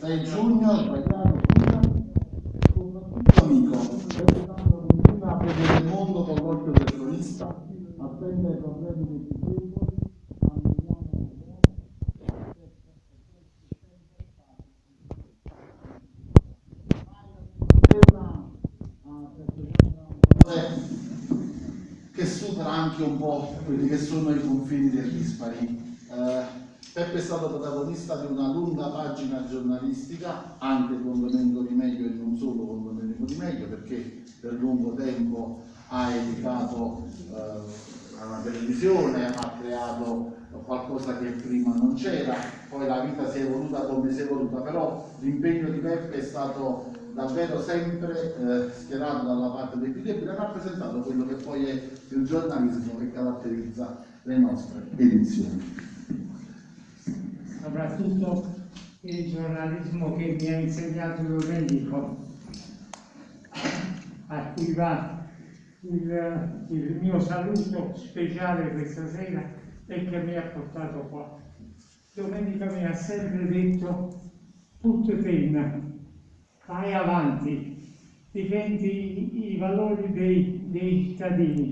6 giugno, sbagliato, scusa. Soprattutto amico, pensando continua a vedere il mondo con l'occhio del cronista, attende ai problemi più deboli, che supera anche un po' quelli che sono i confini del dispari. Eh, Peppe è stato protagonista di una lunga pagina giornalistica, anche con Domenico Di Meglio e non solo con Domenico Di Meglio, perché per lungo tempo ha edificato eh, una televisione, ha creato qualcosa che prima non c'era, poi la vita si è evoluta come si è evoluta, però l'impegno di Peppe è stato davvero sempre eh, schierato dalla parte dei più ha rappresentato quello che poi è il giornalismo che caratterizza le nostre edizioni. Soprattutto il giornalismo che mi ha insegnato Domenico, a cui va il, il mio saluto speciale questa sera e che mi ha portato qua. Domenica mi ha sempre detto, tutto penna, vai avanti, difendi i valori dei, dei cittadini.